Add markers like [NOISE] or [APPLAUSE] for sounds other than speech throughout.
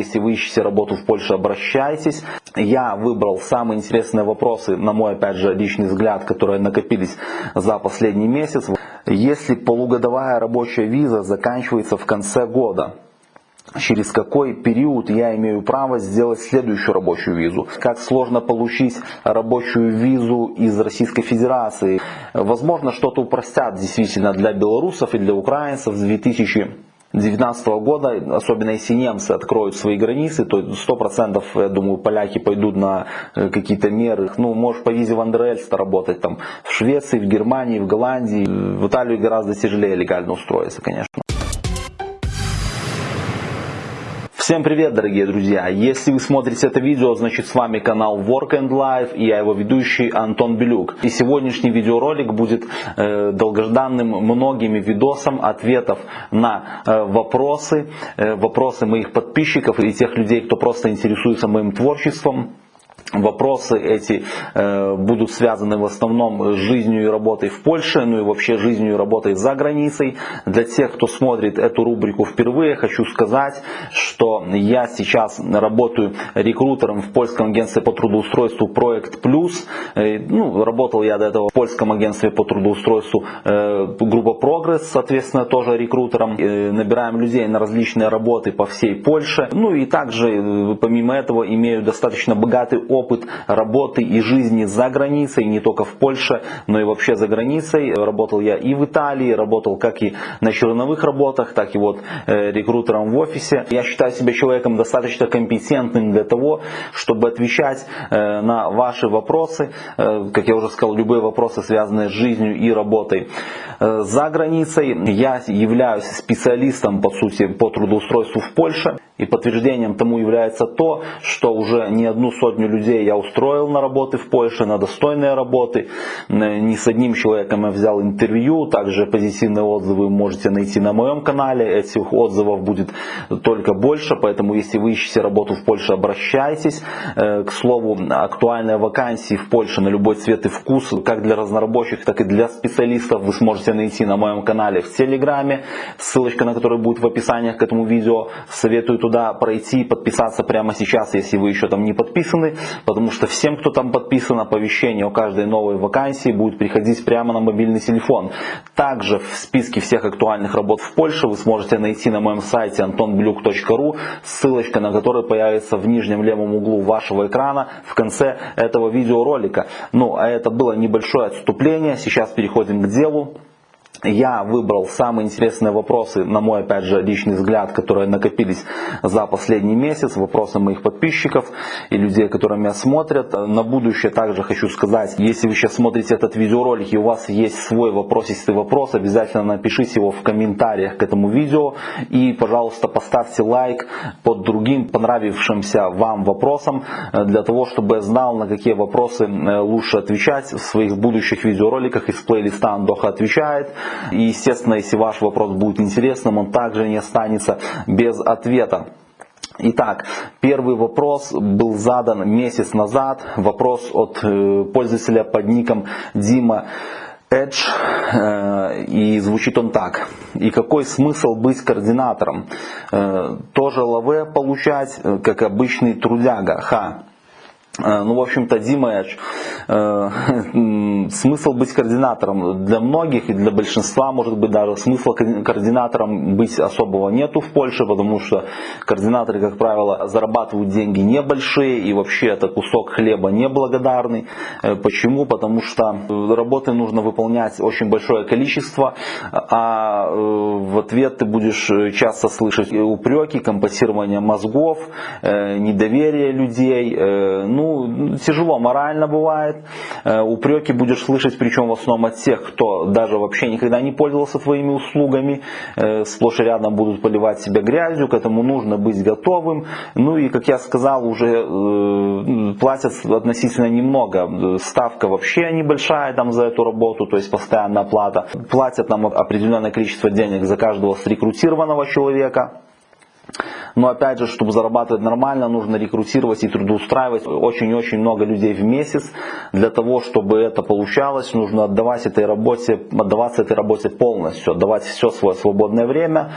если вы ищете работу в Польше, обращайтесь. Я выбрал самые интересные вопросы, на мой, опять же, личный взгляд, которые накопились за последний месяц. Если полугодовая рабочая виза заканчивается в конце года, через какой период я имею право сделать следующую рабочую визу. Как сложно получить рабочую визу из Российской Федерации. Возможно, что-то упростят действительно для белорусов и для украинцев с 2000 2019 года, особенно если немцы откроют свои границы, то 100% я думаю поляки пойдут на э, какие-то меры. Ну, можешь по визе Вандерельста работать там в Швеции, в Германии, в Голландии. В Италию гораздо тяжелее легально устроиться, конечно. Всем привет, дорогие друзья! Если вы смотрите это видео, значит с вами канал Work and Life и я его ведущий Антон Белюк. И сегодняшний видеоролик будет э, долгожданным многими видосом ответов на э, вопросы, э, вопросы моих подписчиков и тех людей, кто просто интересуется моим творчеством. Вопросы эти э, будут связаны в основном с жизнью и работой в Польше, ну и вообще жизнью и работой за границей. Для тех, кто смотрит эту рубрику впервые, хочу сказать, что я сейчас работаю рекрутером в польском агентстве по трудоустройству Проект Плюс. Э, ну, работал я до этого в польском агентстве по трудоустройству э, группа Прогресс, соответственно, тоже рекрутером. Э, набираем людей на различные работы по всей Польше. Ну и также, э, помимо этого, имею достаточно богатый опыт опыт работы и жизни за границей, не только в Польше, но и вообще за границей. Работал я и в Италии, работал как и на черновых работах, так и вот э, рекрутером в офисе. Я считаю себя человеком достаточно компетентным для того, чтобы отвечать э, на ваши вопросы, э, как я уже сказал, любые вопросы, связанные с жизнью и работой. За границей я являюсь специалистом, по сути, по трудоустройству в Польше. И подтверждением тому является то, что уже не одну сотню людей я устроил на работы в Польше, на достойные работы. Не с одним человеком я взял интервью, также позитивные отзывы вы можете найти на моем канале. Этих отзывов будет только больше, поэтому если вы ищете работу в Польше, обращайтесь. Э, к слову, актуальные вакансии в Польше на любой цвет и вкус, как для разнорабочих, так и для специалистов, вы сможете найти на моем канале в Телеграме, ссылочка на который будет в описании к этому видео. Советую туда туда пройти и подписаться прямо сейчас, если вы еще там не подписаны, потому что всем, кто там подписан, оповещение о каждой новой вакансии будет приходить прямо на мобильный телефон. Также в списке всех актуальных работ в Польше вы сможете найти на моем сайте antonbluk.ru, ссылочка на который появится в нижнем левом углу вашего экрана в конце этого видеоролика. Ну, а это было небольшое отступление, сейчас переходим к делу я выбрал самые интересные вопросы, на мой опять же личный взгляд, которые накопились за последний месяц, вопросы моих подписчиков и людей, которые меня смотрят. На будущее также хочу сказать, если вы сейчас смотрите этот видеоролик и у вас есть свой вопросистый вопрос, обязательно напишите его в комментариях к этому видео и, пожалуйста, поставьте лайк под другим понравившимся вам вопросом, э, для того, чтобы я знал, на какие вопросы э, лучше отвечать в своих будущих видеороликах из плейлиста Андоха отвечает. И, естественно, если ваш вопрос будет интересным, он также не останется без ответа. Итак, первый вопрос был задан месяц назад. Вопрос от э, пользователя под ником Дима Edge, э, и звучит он так. И какой смысл быть координатором? Э, тоже лаве получать, как обычный трудяга. Ха. Э, ну, в общем-то, Дима, э, смысл быть координатором для многих и для большинства, может быть, даже смысла координатором быть особого нету в Польше, потому что координаторы, как правило, зарабатывают деньги небольшие и вообще это кусок хлеба неблагодарный. Э, почему? Потому что работы нужно выполнять очень большое количество, а э, в ответ ты будешь часто слышать упреки, компенсирование мозгов, недоверие людей, ну, ну, тяжело морально бывает. Э, упреки будешь слышать, причем в основном от тех, кто даже вообще никогда не пользовался твоими услугами. Э, сплошь и рядом будут поливать себя грязью, к этому нужно быть готовым. Ну и, как я сказал, уже э, платят относительно немного. Ставка вообще небольшая там за эту работу, то есть постоянная оплата. Платят нам определенное количество денег за каждого срекрутированного человека. Но опять же, чтобы зарабатывать нормально, нужно рекрутировать и трудоустраивать очень-очень много людей в месяц. Для того, чтобы это получалось, нужно отдавать этой работе, отдаваться этой работе полностью, отдавать все свое свободное время.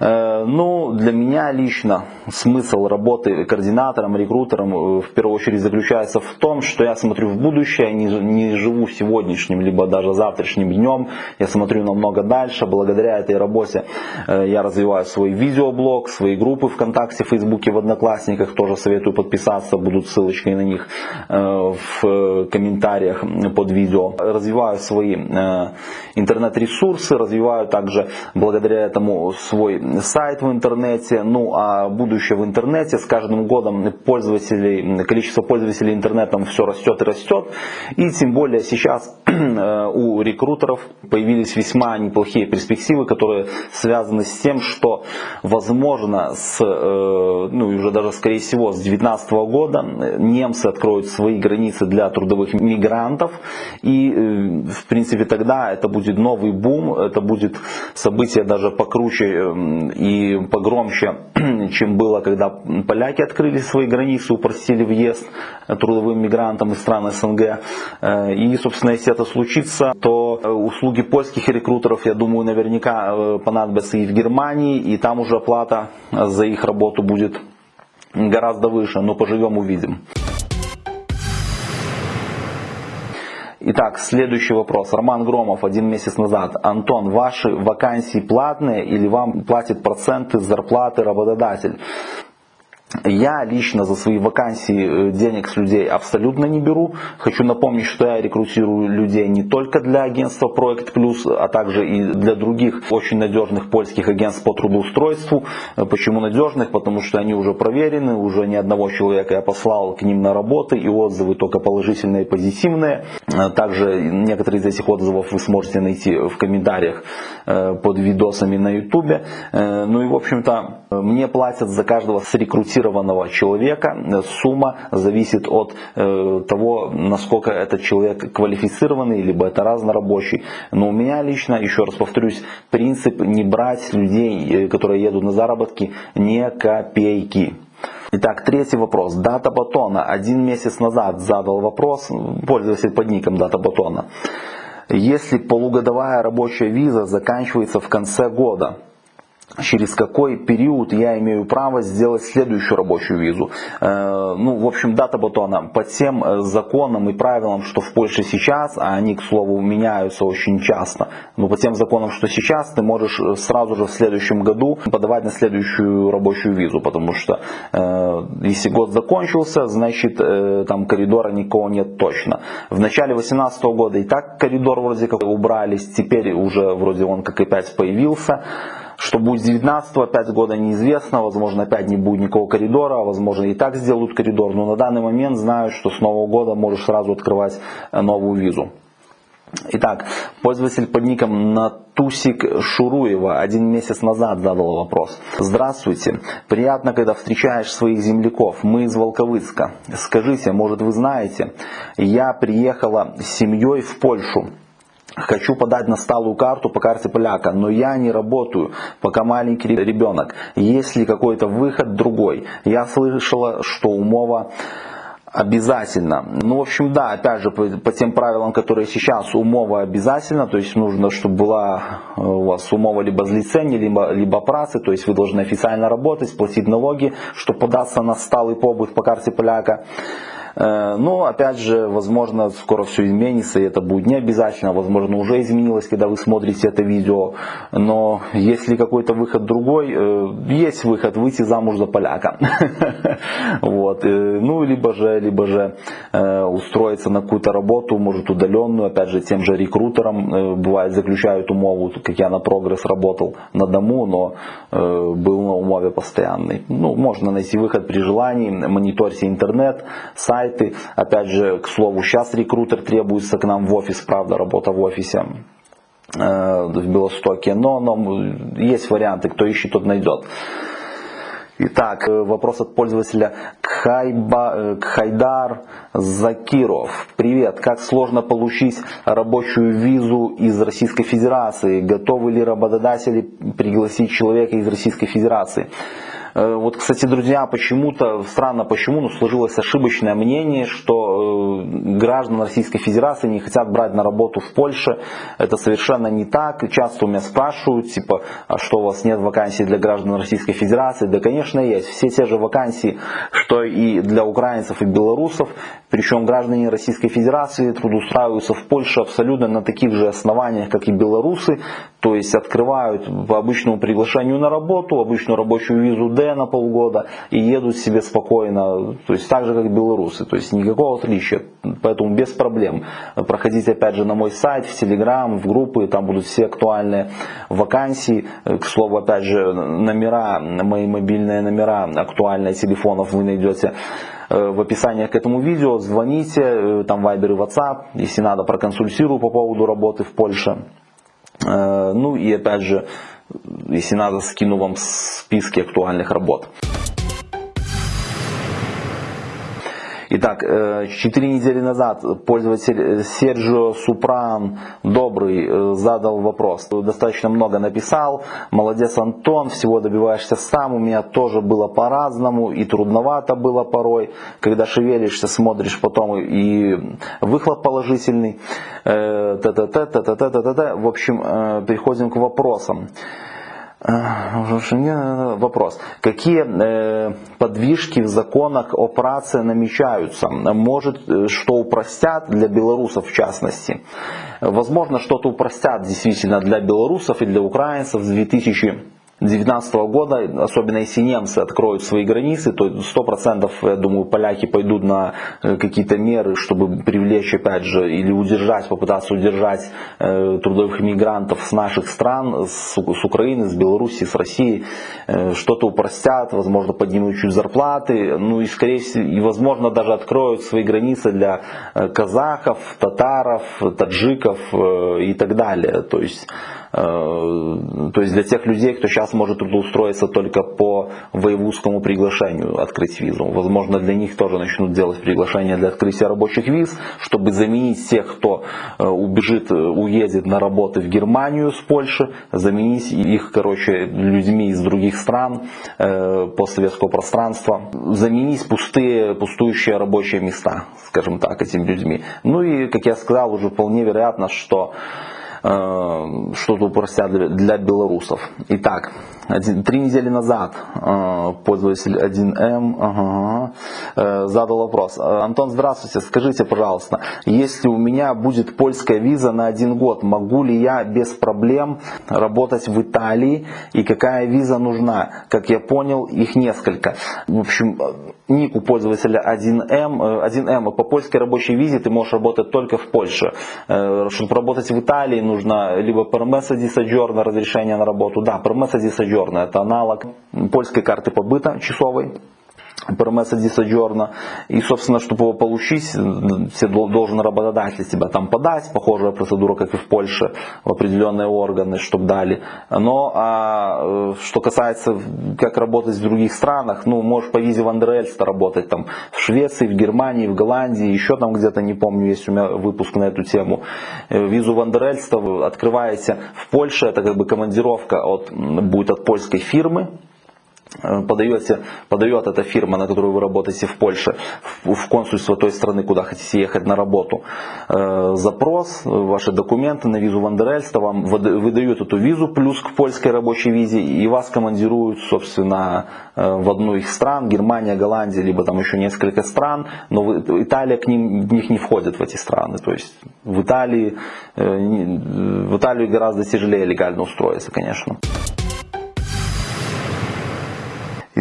Э, ну, для меня лично смысл работы координатором, рекрутером э, в первую очередь заключается в том, что я смотрю в будущее, не, не живу сегодняшним, либо даже завтрашним днем, я смотрю намного дальше. Благодаря этой работе э, я развиваю свой видеоблог, свои группы ВКонтакте, Фейсбуке, в Одноклассниках, тоже советую подписаться, будут ссылочки на них в комментариях под видео. Развиваю свои интернет-ресурсы, развиваю также благодаря этому свой сайт в интернете, ну а будущее в интернете с каждым годом пользователей, количество пользователей интернетом все растет и растет. И тем более сейчас [CLEARS THROAT] э, у рекрутеров появились весьма неплохие перспективы, которые связаны с тем, что возможно с, э, ну и уже даже скорее всего с 2019 года немцы откроют свои границы для трудовых мигрантов. И э, в принципе тогда это будет новый бум, это будет событие даже покруче и погромче, [CLEARS THROAT] чем было, когда поляки открыли свои границы, упростили въезд трудовым мигрантам из стран СНГ. Э, и, собственно, если это случится, то э, услуги польских рекрутеров, я думаю, наверняка э, понадобятся и в Германии, и там уже оплата за их работу будет гораздо выше, но поживем увидим. Итак, следующий вопрос. Роман Громов один месяц назад. Антон, ваши вакансии платные или вам платит проценты зарплаты работодатель? Я лично за свои вакансии э, денег с людей абсолютно не беру. Хочу напомнить, что я рекрутирую людей не только для агентства Проект Плюс, а также и для других очень надежных польских агентств по трудоустройству. Э, почему надежных? Потому что они уже проверены, уже ни одного человека я послал к ним на работы, и отзывы только положительные и позитивные. Э, также некоторые из этих отзывов вы сможете найти в комментариях под видосами на YouTube. Ну и в общем-то мне платят за каждого с рекрутированного квалифицированного человека. Сумма зависит от э, того, насколько этот человек квалифицированный, либо это разнорабочий. Но у меня лично, еще раз повторюсь, принцип не брать людей, э, которые едут на заработки, не копейки. Итак, третий вопрос. Дата батона. Один месяц назад задал вопрос пользователь под ником дата батона. Если полугодовая рабочая виза заканчивается в конце года, через какой период я имею право сделать следующую рабочую визу. Э, ну, в общем, дата батона по тем э, законам и правилам, что в Польше сейчас, а они, к слову, меняются очень часто, но по тем законам, что сейчас, ты можешь э, сразу же в следующем году подавать на следующую рабочую визу, потому что если год закончился, значит там коридора никого нет точно. В начале 2018 года и так коридор вроде как убрались, теперь уже вроде он как опять появился. Что будет с 19 опять года неизвестно, возможно опять не будет никакого коридора, возможно и так сделают коридор, но на данный момент знаю, что с нового года можешь сразу открывать э, новую визу. Итак, пользователь под ником Натусик Шуруева один месяц назад задал вопрос. Здравствуйте, приятно, когда встречаешь своих земляков, мы из Волковыска. Скажите, может вы знаете, я приехала с семьей в Польшу. Хочу подать на сталую карту по карте поляка, но я не работаю, пока маленький ребенок. Есть ли какой-то выход другой? Я слышала, что умова обязательно. Ну, в общем, да, опять же, по, по тем правилам, которые сейчас, умова обязательно, то есть нужно, чтобы была э, у вас умова либо злицения, либо, либо працы, то есть вы должны официально работать, платить налоги, чтобы податься на сталый побыт по карте поляка. Э, но, опять же, возможно, скоро все изменится, и это будет не обязательно, возможно, уже изменилось, когда вы смотрите это видео. Но если какой-то выход другой, э, есть выход выйти замуж за поляка. [LAUGHS] Вот. Э, ну, либо же, либо же устроиться на какую-то работу, может удаленную, опять же, тем же рекрутером. Бывает, заключают умову, как я на прогресс работал на дому, но был на умове постоянный. Ну, можно найти выход при желании, мониторьте интернет, сайт, сайты. Опять же, к слову, сейчас рекрутер требуется к нам в офис, правда, работа в офисе э, в Белостоке, но, но есть варианты, кто ищет, тот найдет. Итак, э, вопрос от пользователя Кхайба, э, Кхайдар Закиров. Привет, как сложно получить рабочую визу из Российской Федерации? Готовы ли работодатели пригласить человека из Российской Федерации? Э, вот, кстати, друзья, почему-то, странно почему, но сложилось ошибочное мнение, что э, граждан Российской Федерации не хотят брать на работу в Польше. Это совершенно не так. Часто у меня спрашивают, типа, а что у вас нет вакансий для граждан Российской Федерации? Да, конечно, есть. Все те же вакансии, что и для украинцев и белорусов. Причем граждане Российской Федерации трудоустраиваются в Польше абсолютно на таких же основаниях, как и белорусы. То есть открывают по обычному приглашению на работу, обычную рабочую визу Д на полгода и едут себе спокойно, то есть так же как белорусы, то есть никакого отличия, поэтому без проблем. Проходите опять же на мой сайт, в Телеграм, в группы, там будут все актуальные вакансии, к слову опять же номера, мои мобильные номера актуальные телефонов вы найдете э, в описании к этому видео, звоните, э, там Viber и WhatsApp, если надо проконсультирую по поводу работы в Польше. Э, ну и опять же, если надо, скину вам списки актуальных работ. Итак, э, четыре недели назад пользователь Серджио Супран Добрый э, задал вопрос. Достаточно много написал. Молодец, Антон, всего добиваешься сам. У меня тоже было по-разному и трудновато было порой. Когда шевелишься, смотришь потом и выхлоп положительный. Э, в общем, переходим к вопросам. Вопрос. Какие э, подвижки в законах о праце намечаются? Может, э, что упростят для белорусов в частности? Возможно, что-то упростят действительно для белорусов и для украинцев с 2000 2019 года, особенно если немцы откроют свои границы, то 100% я думаю поляки пойдут на э, какие-то меры, чтобы привлечь опять же или удержать, попытаться удержать э, трудовых мигрантов с наших стран, с, с Украины, с Беларуси, с России, э, что-то упростят, возможно поднимут чуть зарплаты, ну и скорее всего, и возможно даже откроют свои границы для казахов, татаров, таджиков и так далее. То есть то есть для тех людей, кто сейчас может трудоустроиться только по воевузскому приглашению открыть визу. Возможно, для них тоже начнут делать приглашение для открытия рабочих виз, чтобы заменить тех, кто э, убежит, э, уедет на работы в Германию с Польши, заменить их, короче, людьми из других стран постсоветского пространства, заменить пустые, пустующие рабочие места, скажем так, этими людьми. Ну и, как я сказал, уже вполне вероятно, что Э, что-то упростят для белорусов. Итак, один, три недели назад э, пользователь 1М ага, э, задал вопрос. Антон, здравствуйте, скажите, пожалуйста, если у меня будет польская виза на один год, могу ли я без проблем работать в Италии и какая виза нужна? Как я понял, их несколько. В общем, ник у пользователя 1М, 1М по польской рабочей визе ты можешь работать только в Польше. Чтобы работать в Италии, нужно либо permesso di soggiorno, разрешение на работу. Да, permesso di soggiorno это аналог польской карты побыта часовой. Промеса Дисаджорна. И, собственно, чтобы его получить, все должен работодатель себя там подать, похожая процедура, как и в Польше, в определенные органы, чтобы дали. Но а, э, что касается, как работать в других странах, ну, можешь по визе Вандерельста работать там в Швеции, в Германии, в Голландии, еще там где-то, не помню, есть у меня выпуск на эту тему. Э, визу Вандерельста вы открываете в Польше, это как бы командировка от, будет от польской фирмы, подаете, подает эта фирма, на которую вы работаете в Польше, в консульство той страны, куда хотите ехать на работу, э, запрос, ваши документы на визу Вандерельста, вам выдают эту визу плюс к польской рабочей визе, и вас командируют, собственно, э, в одну из стран, Германия, Голландия, либо там еще несколько стран, но Италия к ним, в них не входит в эти страны. То есть в Италии, в Италию гораздо тяжелее легально устроиться, конечно.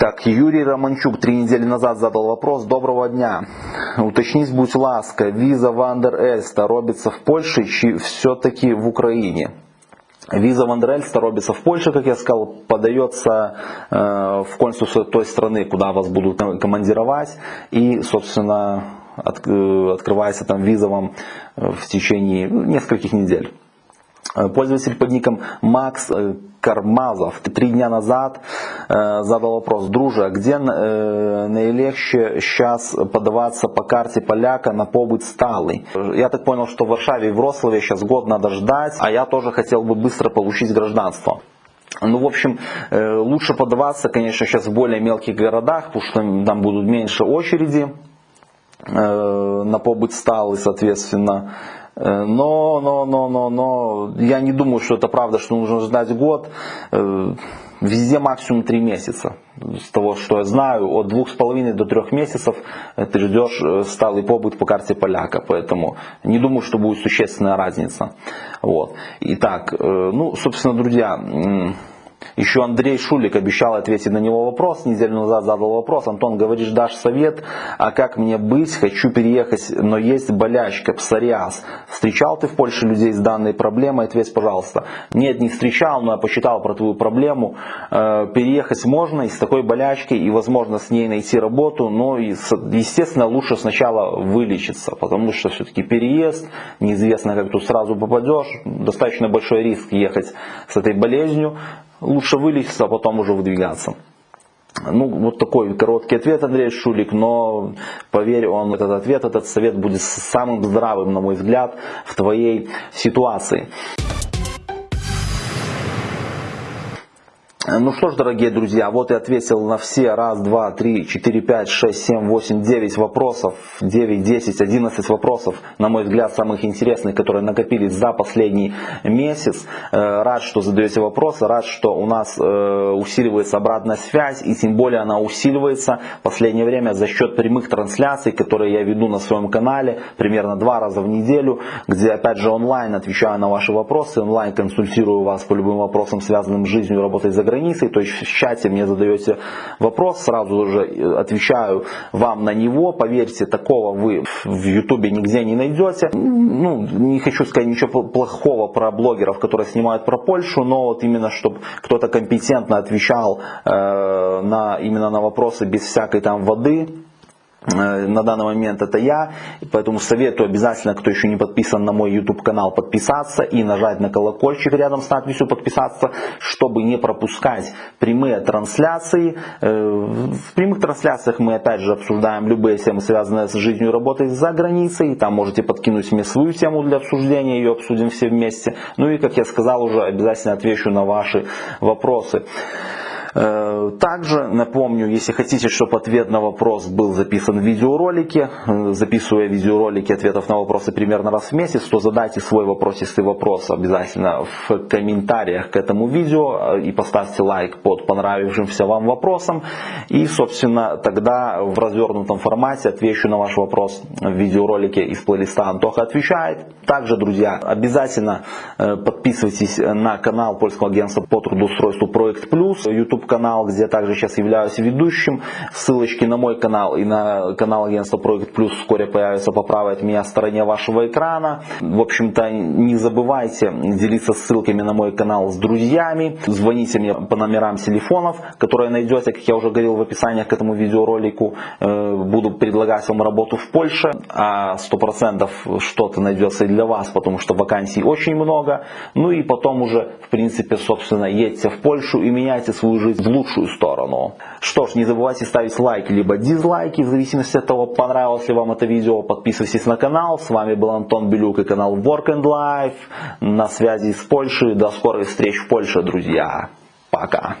Итак, Юрий Романчук три недели назад задал вопрос. Доброго дня. Уточніть, будь ласка, віза Вандер Ельста робиться в Польщі чи все-таки в Україні? Виза Вандерельста робится в Польше, как я сказал, подается э, в консульство той страны, куда вас будут командировать. И, собственно, от, э, открывается там виза вам в течение нескольких недель. Э, пользователь под ником Макс э, Кармазов три дня назад э, задал вопрос, друже, а где наилегче сейчас подаваться по карте поляка на побыт сталый? Я так понял, что в Варшаве и в Вроцлаве сейчас год надо ждать, а я тоже хотел бы быстро получить гражданство. Ну, в общем, лучше подаваться, конечно, сейчас в более мелких городах, потому что там будут меньше очереди на побыть стал и, соответственно, но, но, но, но, но, я не думаю, что это правда, что нужно ждать год. Везде максимум 3 месяца. С того, что я знаю, от двух с половиной до трех месяцев ты ждешь сталый побыт по карте поляка. Поэтому не думаю, что будет существенная разница. Вот. Итак, ну, собственно, друзья, еще Андрей Шулик обещал ответить на него вопрос, неделю назад задал вопрос. Антон, говоришь, дашь совет, а как мне быть? Хочу переехать, но есть болячка, псориаз. Встречал ты в Польше людей с данной проблемой? Ответь, пожалуйста. Нет, не встречал, но я почитал про твою проблему. Э, переехать можно и с такой болячкой, и возможно с ней найти работу, но, естественно, лучше сначала вылечиться, потому что все-таки переезд, неизвестно, как тут сразу попадешь, достаточно большой риск ехать с этой болезнью лучше вылечиться, а потом уже выдвигаться. Ну, вот такой короткий ответ, Андрей Шулик, но поверь, он этот ответ, этот совет будет самым здравым, на мой взгляд, в твоей ситуации. Ну что ж, дорогие друзья, вот и ответил на все. Раз, два, три, четыре, пять, шесть, семь, восемь, девять вопросов, девять, десять, одиннадцать вопросов, на мой взгляд, самых интересных, которые накопились за последний месяц. Э, рад, что задаете вопросы, рад, что у нас э, усиливается обратная связь, и тем более она усиливается. В последнее время за счет прямых трансляций, которые я веду на своем канале примерно два раза в неделю, где опять же онлайн отвечаю на ваши вопросы, онлайн консультирую вас по любым вопросам, связанным с жизнью, работой за границей границей, то есть в чате мне задаете вопрос, сразу же э, отвечаю вам на него, поверьте, такого вы в ютубе нигде не найдете. Ну, не хочу сказать ничего плохого про блогеров, которые снимают про Польшу, но вот именно, чтобы кто-то компетентно отвечал э, на, именно на вопросы без всякой там воды, на данный момент это я, поэтому советую обязательно, кто еще не подписан на мой YouTube канал, подписаться и нажать на колокольчик рядом с надписью подписаться, чтобы не пропускать прямые трансляции. Э, в прямых трансляциях мы опять же обсуждаем любые темы, связанные с жизнью и работой за границей. Там можете подкинуть мне свою тему для обсуждения, ее обсудим все вместе. Ну и, как я сказал уже, обязательно отвечу на ваши вопросы. Э, также напомню, если хотите, чтобы ответ на вопрос был записан в видеоролике, э, записывая видеоролики ответов на вопросы примерно раз в месяц, то задайте свой вопрос, если вопрос обязательно в комментариях к этому видео э, и поставьте лайк под понравившимся вам вопросом. И, собственно, тогда в развернутом формате отвечу на ваш вопрос в видеоролике из плейлиста Антоха отвечает. Также, друзья, обязательно подписывайтесь на канал Польского агентства по трудоустройству Проект Плюс, YouTube канал, где я также сейчас являюсь ведущим. Ссылочки на мой канал и на канал агентства Проект Плюс вскоре появятся по правой от меня стороне вашего экрана. В общем-то, не забывайте делиться ссылками на мой канал с друзьями. Звоните мне по номерам телефонов, которые найдете, как я уже говорил в описании к этому видеоролику. Э, буду предлагать вам работу в Польше, а 100% что-то найдется и для вас, потому что вакансий очень много. Ну и потом уже, в принципе, собственно, едьте в Польшу и меняйте свою жизнь в лучшую сторону. Что ж, не забывайте ставить лайки либо дизлайки, в зависимости от того, понравилось ли вам это видео. Подписывайтесь на канал. С вами был Антон Белюк и канал Work and Life. На связи с Польшей. До скорых встреч в Польше, друзья. Пока.